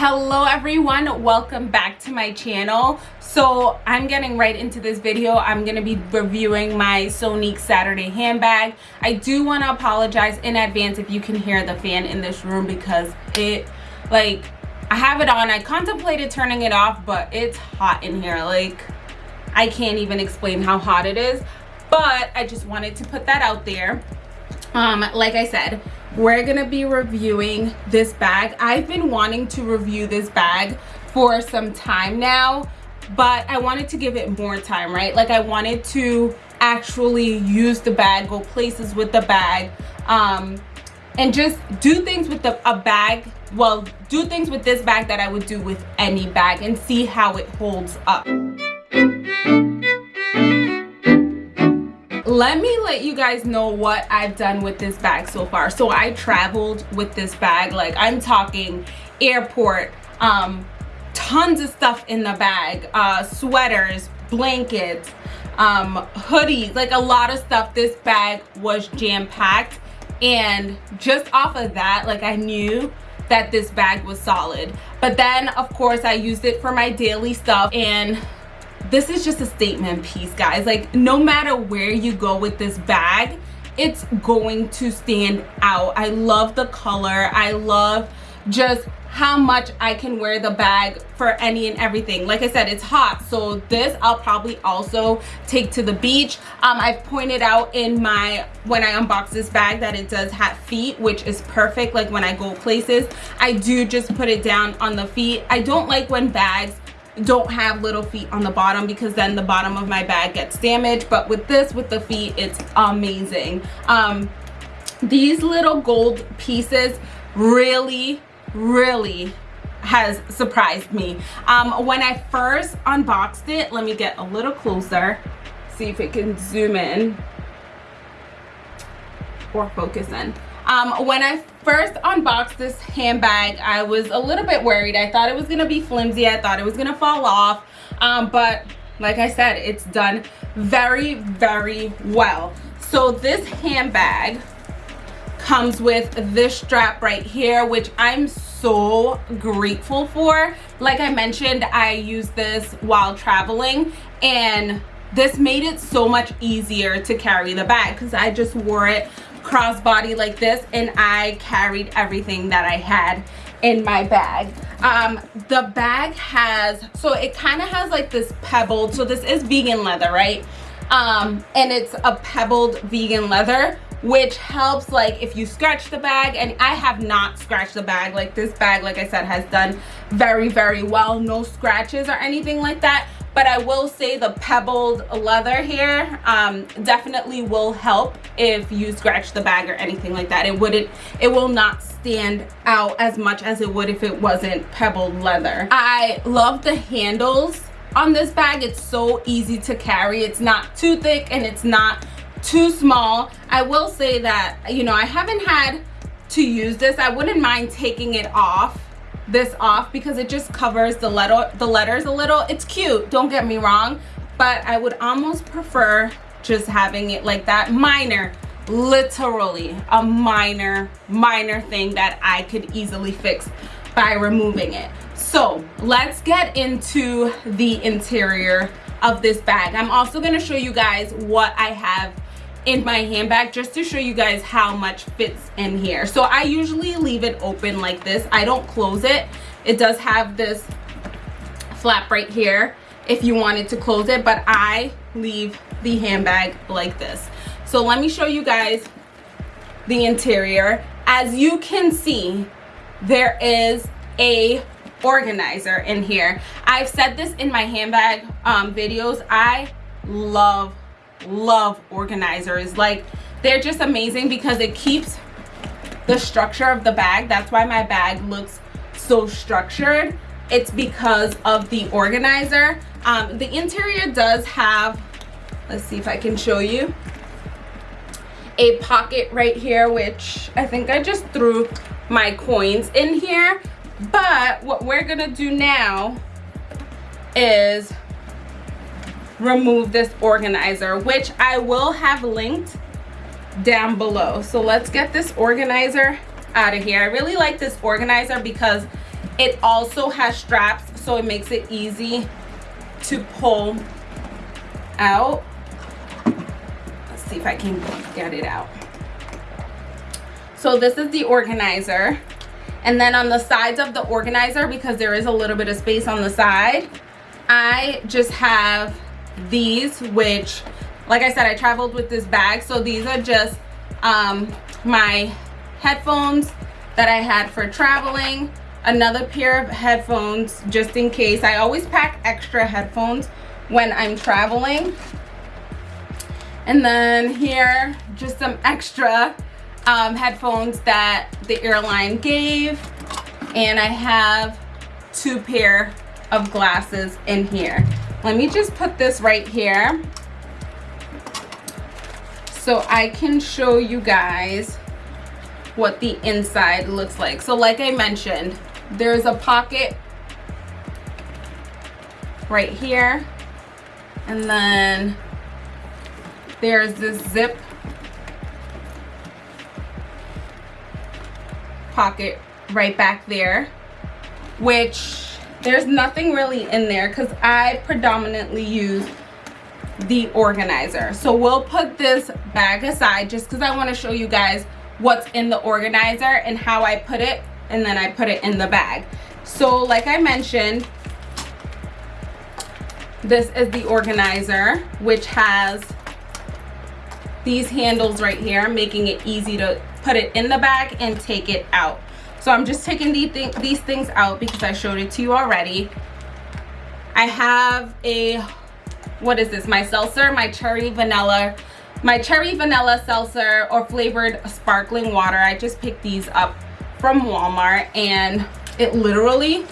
hello everyone. Welcome back to my channel. So i'm getting right into this video. I'm to be reviewing my sonique saturday handbag. I do want to apologize in advance if you can hear the fan in this room because it like i have it on. I contemplated turning it off but it's hot in here. Like i can't even explain how hot it is. But i just wanted to put that out there. Um like i said we're gonna be reviewing this bag. I've been wanting to review this bag for some time now but i wanted to give it more time right? Like i wanted to actually use the bag go places with the bag um and just do things with the a bag well do things with this bag that i would do with any bag and see how it holds up let me let you guys know what I've done with this bag so far. So I traveled with this bag, like I'm talking airport, um, tons of stuff in the bag, uh, sweaters, blankets, um, hoodies, like a lot of stuff. This bag was jam-packed and just off of that, like I knew that this bag was solid. But then of course I used it for my daily stuff and this is just a statement piece guys like no matter where you go with this bag it's going to stand out i love the color i love just how much I can wear the bag for any and everything. Like I said, it's hot. So this I'll probably also take to the beach. Um, I've pointed out in my, when I unbox this bag that it does have feet, which is perfect. Like when I go places, I do just put it down on the feet. I don't like when bags don't have little feet on the bottom because then the bottom of my bag gets damaged. But with this with the feet it's amazing. Um these little gold pieces really really has surprised me. Um when i first unboxed it let me get a little closer see if it can zoom in or focus in um, when I first unboxed this handbag, I was a little bit worried. I thought it was going to be flimsy. I thought it was going to fall off. Um, but like I said, it's done very, very well. So this handbag comes with this strap right here, which I'm so grateful for. Like I mentioned, I use this while traveling and this made it so much easier to carry the bag because I just wore it crossbody like this and I carried everything that I had in my bag. Um the bag has so it kind of has like this pebbled so this is vegan leather right? Um and it's a pebbled vegan leather which helps like if you scratch the bag and i have not scratched the bag like this bag like i said has done very very well. No scratches or anything like that but I will say the pebbled leather here um, definitely will help if you scratch the bag or anything like that. It wouldn't, it will not stand out as much as it would if it wasn't pebbled leather. I love the handles on this bag. It's so easy to carry. It's not too thick and it's not too small. I will say that, you know, I haven't had to use this. I wouldn't mind taking it off this off because it just covers the letter the letters a little. It's cute don't get me wrong but i would almost prefer just having it like that. Minor literally a minor minor thing that i could easily fix by removing it. So let's get into the interior of this bag. I'm also going to show you guys what i have in my handbag just to show you guys how much fits in here. So i usually leave it open like this. I don't close it. It does have this flap right here if you wanted to close it but i leave the handbag like this. So let me show you guys the interior. As you can see there is a organizer in here. I've said this in my handbag um, videos. I love love organizers. Like they're just amazing because it keeps the structure of the bag. That's why my bag looks so structured. It's because of the organizer. Um, the interior does have let's see if i can show you a pocket right here which i think i just threw my coins in here. But what we're gonna do now is remove this organizer which i will have linked down below. So let's get this organizer out of here. I really like this organizer because it also has straps so it makes it easy to pull out. Let's see if I can get it out. So this is the organizer. And then on the sides of the organizer because there is a little bit of space on the side I just have these which like I said I traveled with this bag. So these are just um, my headphones that I had for traveling. Another pair of headphones just in case. I always pack extra headphones when I'm traveling. And then here just some extra um, headphones that the airline gave. And I have two pair of glasses in here let me just put this right here so I can show you guys what the inside looks like. So like I mentioned there's a pocket right here and then there's this zip pocket right back there which there's nothing really in there because I predominantly use the organizer. So we'll put this bag aside just because I want to show you guys what's in the organizer and how I put it and then I put it in the bag. So like I mentioned this is the organizer which has these handles right here making it easy to put it in the bag and take it out so i'm just taking these, th these things out because i showed it to you already. I have a what is this? My seltzer my cherry vanilla my cherry vanilla seltzer or flavored sparkling water. I just picked these up from walmart and it literally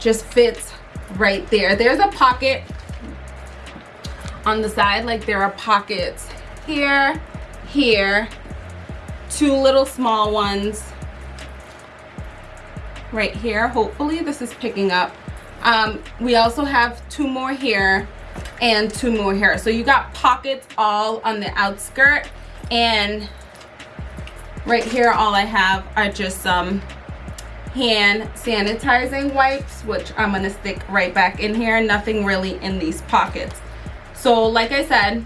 just fits right there. There's a pocket on the side like there are pockets here here two little small ones right here. Hopefully this is picking up. Um, we also have two more here and two more here. So you got pockets all on the outskirt and right here all I have are just some hand sanitizing wipes which I'm gonna stick right back in here. Nothing really in these pockets. So like I said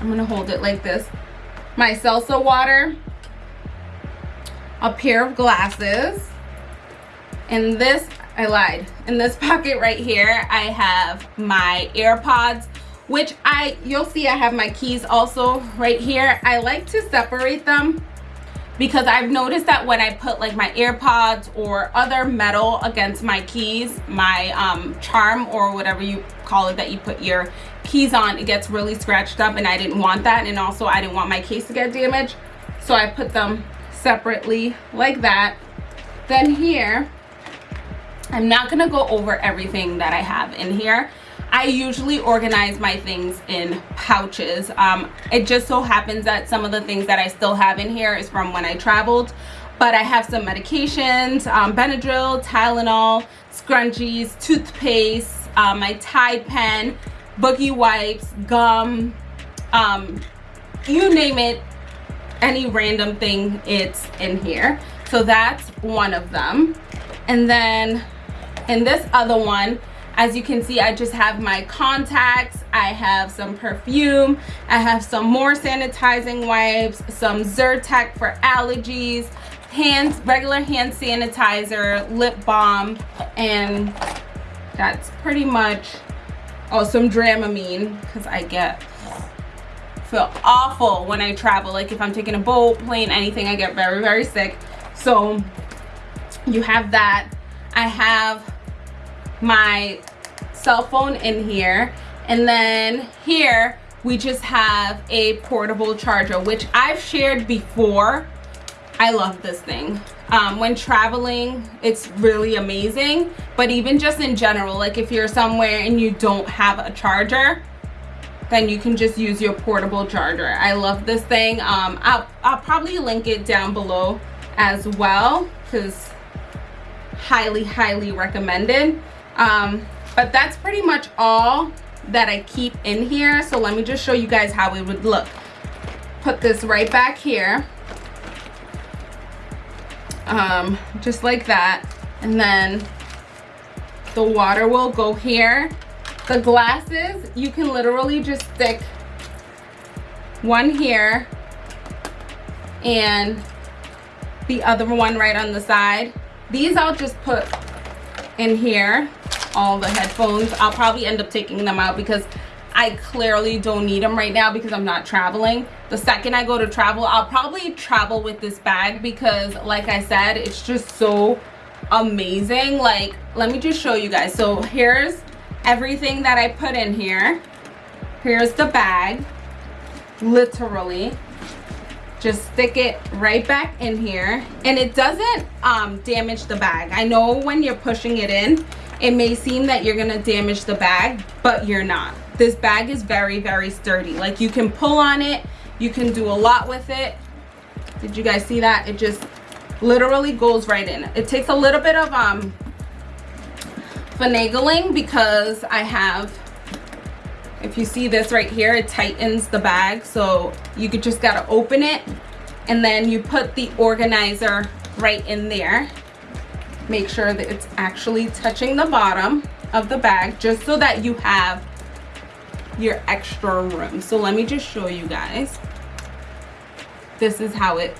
I'm gonna hold it like this. My salsa water a pair of glasses in this I lied. In this pocket right here I have my AirPods which I you'll see I have my keys also right here. I like to separate them because I've noticed that when I put like my AirPods or other metal against my keys my um, charm or whatever you call it that you put your keys on it gets really scratched up and I didn't want that and also I didn't want my case to get damaged. So I put them separately like that. Then here I'm not gonna go over everything that I have in here. I usually organize my things in pouches. Um, it just so happens that some of the things that I still have in here is from when I traveled but I have some medications um, Benadryl Tylenol scrunchies toothpaste uh, my Tide pen boogie wipes gum um, you name it. Any random thing it's in here. So that's one of them. And then in this other one as you can see i just have my contacts. I have some perfume. I have some more sanitizing wipes some zyrtec for allergies hands regular hand sanitizer lip balm and that's pretty much oh some dramamine because i get feel awful when I travel. Like if I'm taking a boat plane anything I get very very sick. So you have that. I have my cell phone in here. And then here we just have a portable charger which I've shared before. I love this thing. Um, when traveling it's really amazing. But even just in general like if you're somewhere and you don't have a charger then you can just use your portable charger. I love this thing. Um i'll, I'll probably link it down below as well because highly highly recommended um but that's pretty much all that i keep in here. So let me just show you guys how it would look. Put this right back here. Um just like that. And then the water will go here. The glasses you can literally just stick one here and the other one right on the side. These i'll just put in here all the headphones i'll probably end up taking them out because I clearly don't need them right now because I'm not traveling. The second I go to travel, I'll probably travel with this bag because like I said, it's just so amazing. Like, let me just show you guys. So here's everything that I put in here. Here's the bag, literally. Just stick it right back in here and it doesn't um, damage the bag. I know when you're pushing it in, it may seem that you're gonna damage the bag, but you're not. This bag is very very sturdy. Like you can pull on it you can do a lot with it. Did you guys see that? It just literally goes right in. It takes a little bit of um finagling because i have if you see this right here it tightens the bag. So you could just gotta open it and then you put the organizer right in there make sure that it's actually touching the bottom of the bag just so that you have your extra room. So let me just show you guys. This is how it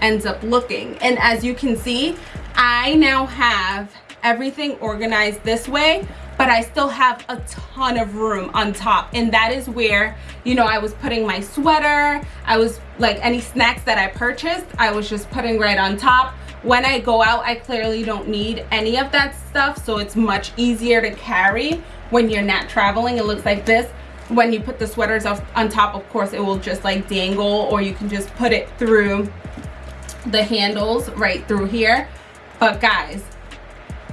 ends up looking. And as you can see I now have everything organized this way but I still have a ton of room on top. And that is where you know I was putting my sweater. I was like any snacks that I purchased I was just putting right on top when I go out I clearly don't need any of that stuff so it's much easier to carry when you're not traveling. It looks like this. When you put the sweaters off on top of course it will just like dangle or you can just put it through the handles right through here. But guys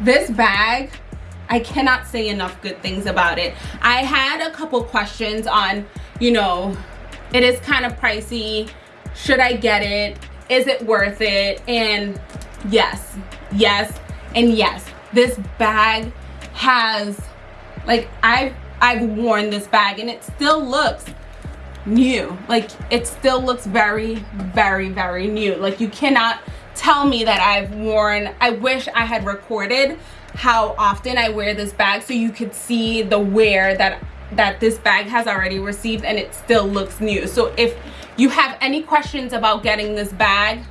this bag I cannot say enough good things about it. I had a couple questions on you know it is kind of pricey. Should I get it? Is it worth it? And yes. Yes and yes. This bag has like I've I've worn this bag and it still looks new. Like it still looks very very very new. Like you cannot tell me that I've worn I wish I had recorded how often I wear this bag so you could see the wear that that this bag has already received and it still looks new. So if you have any questions about getting this bag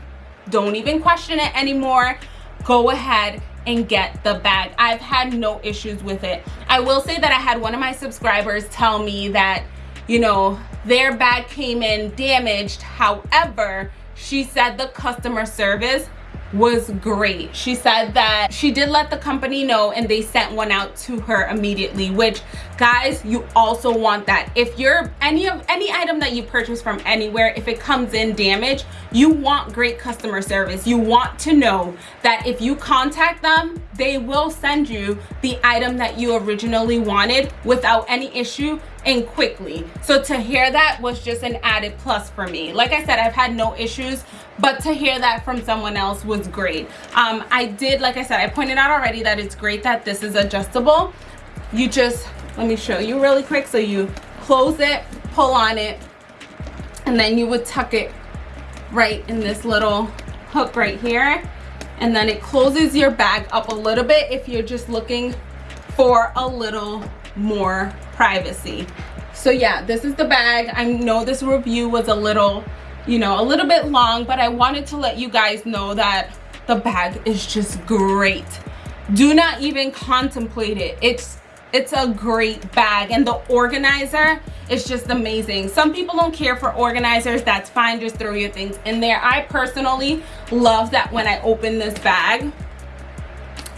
don't even question it anymore. Go ahead and get the bag. I've had no issues with it. I will say that i had one of my subscribers tell me that you know their bag came in damaged. However she said the customer service was great. She said that she did let the company know and they sent one out to her immediately which guys you also want that. If you're any of any item that you purchase from anywhere if it comes in damaged you want great customer service. You want to know that if you contact them they will send you the item that you originally wanted without any issue and quickly. So to hear that was just an added plus for me. Like i said i've had no issues but to hear that from someone else was great. Um, i did like i said i pointed out already that it's great that this is adjustable. You just let me show you really quick. So you close it pull on it and then you would tuck it right in this little hook right here. And then it closes your bag up a little bit if you're just looking for a little more privacy. So yeah this is the bag. I know this review was a little you know a little bit long but i wanted to let you guys know that the bag is just great. Do not even contemplate it. It's it's a great bag and the organizer is just amazing. Some people don't care for organizers. That's fine. Just throw your things in there. I personally love that when i open this bag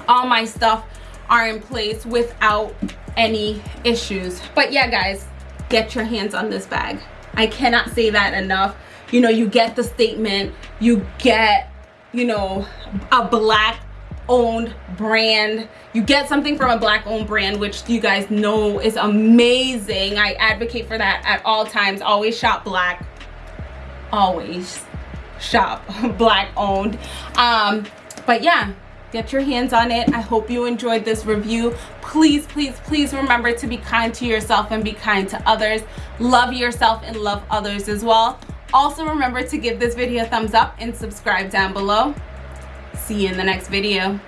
all my stuff are in place without any issues. But yeah guys get your hands on this bag. I cannot say that enough. You know you get the statement. You get you know a black owned brand. You get something from a black owned brand which you guys know is amazing. I advocate for that at all times. Always shop black. Always shop black owned. Um but yeah get your hands on it. I hope you enjoyed this review. Please please please remember to be kind to yourself and be kind to others. Love yourself and love others as well. Also remember to give this video a thumbs up and subscribe down below. See you in the next video